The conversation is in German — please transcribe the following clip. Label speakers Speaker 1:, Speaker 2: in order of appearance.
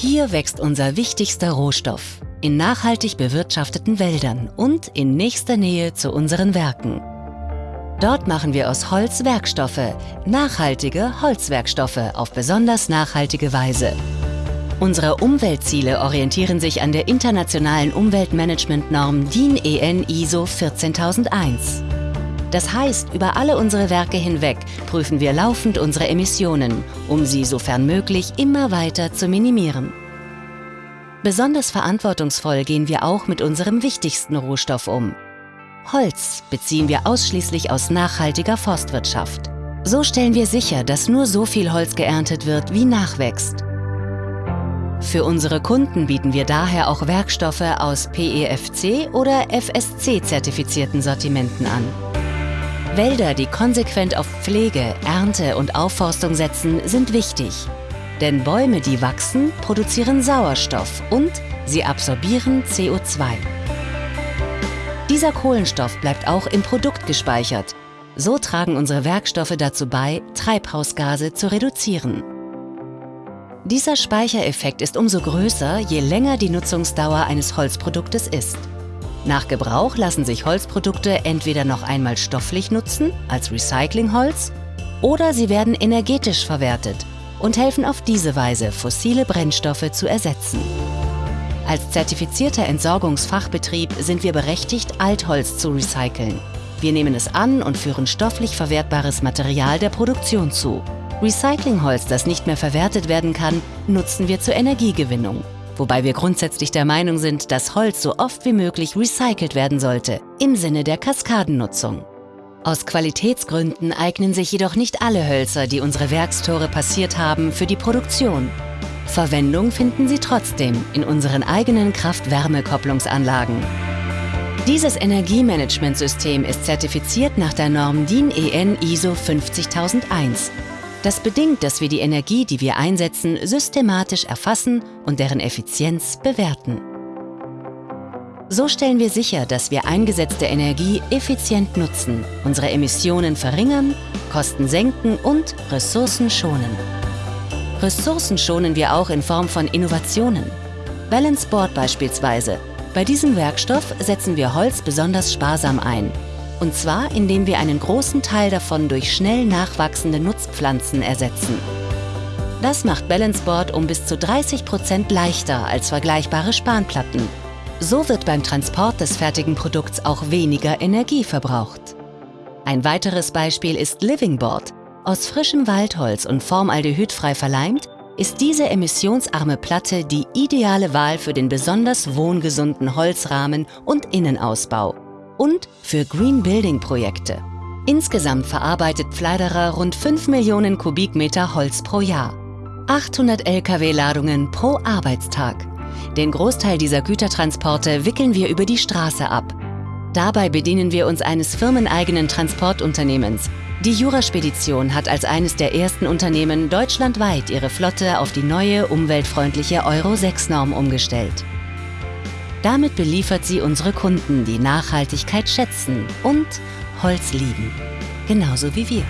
Speaker 1: Hier wächst unser wichtigster Rohstoff in nachhaltig bewirtschafteten Wäldern und in nächster Nähe zu unseren Werken. Dort machen wir aus Holz Werkstoffe, nachhaltige Holzwerkstoffe auf besonders nachhaltige Weise. Unsere Umweltziele orientieren sich an der internationalen Umweltmanagementnorm DIN EN ISO 14001. Das heißt, über alle unsere Werke hinweg prüfen wir laufend unsere Emissionen, um sie sofern möglich immer weiter zu minimieren. Besonders verantwortungsvoll gehen wir auch mit unserem wichtigsten Rohstoff um. Holz beziehen wir ausschließlich aus nachhaltiger Forstwirtschaft. So stellen wir sicher, dass nur so viel Holz geerntet wird, wie nachwächst. Für unsere Kunden bieten wir daher auch Werkstoffe aus PEFC oder FSC-zertifizierten Sortimenten an. Wälder, die konsequent auf Pflege, Ernte und Aufforstung setzen, sind wichtig. Denn Bäume, die wachsen, produzieren Sauerstoff und sie absorbieren CO2. Dieser Kohlenstoff bleibt auch im Produkt gespeichert. So tragen unsere Werkstoffe dazu bei, Treibhausgase zu reduzieren. Dieser Speichereffekt ist umso größer, je länger die Nutzungsdauer eines Holzproduktes ist. Nach Gebrauch lassen sich Holzprodukte entweder noch einmal stofflich nutzen, als Recyclingholz, oder sie werden energetisch verwertet, und helfen auf diese Weise, fossile Brennstoffe zu ersetzen. Als zertifizierter Entsorgungsfachbetrieb sind wir berechtigt, Altholz zu recyceln. Wir nehmen es an und führen stofflich verwertbares Material der Produktion zu. Recyclingholz, das nicht mehr verwertet werden kann, nutzen wir zur Energiegewinnung. Wobei wir grundsätzlich der Meinung sind, dass Holz so oft wie möglich recycelt werden sollte, im Sinne der Kaskadennutzung. Aus Qualitätsgründen eignen sich jedoch nicht alle Hölzer, die unsere Werkstore passiert haben, für die Produktion. Verwendung finden sie trotzdem in unseren eigenen Kraft-Wärme-Kopplungsanlagen. Dieses Energiemanagementsystem ist zertifiziert nach der Norm DIN EN ISO 50001. Das bedingt, dass wir die Energie, die wir einsetzen, systematisch erfassen und deren Effizienz bewerten. So stellen wir sicher, dass wir eingesetzte Energie effizient nutzen, unsere Emissionen verringern, Kosten senken und Ressourcen schonen. Ressourcen schonen wir auch in Form von Innovationen. Balance Board beispielsweise. Bei diesem Werkstoff setzen wir Holz besonders sparsam ein. Und zwar, indem wir einen großen Teil davon durch schnell nachwachsende Nutzpflanzen ersetzen. Das macht Balance Board um bis zu 30 Prozent leichter als vergleichbare Spanplatten so wird beim Transport des fertigen Produkts auch weniger Energie verbraucht. Ein weiteres Beispiel ist Living Board. Aus frischem Waldholz und formaldehydfrei verleimt, ist diese emissionsarme Platte die ideale Wahl für den besonders wohngesunden Holzrahmen und Innenausbau und für Green Building Projekte. Insgesamt verarbeitet Pfleiderer rund 5 Millionen Kubikmeter Holz pro Jahr. 800 Lkw-Ladungen pro Arbeitstag. Den Großteil dieser Gütertransporte wickeln wir über die Straße ab. Dabei bedienen wir uns eines firmeneigenen Transportunternehmens. Die Juraspedition hat als eines der ersten Unternehmen deutschlandweit ihre Flotte auf die neue umweltfreundliche Euro-6-Norm umgestellt. Damit beliefert sie unsere Kunden, die Nachhaltigkeit schätzen und Holz lieben. Genauso wie wir.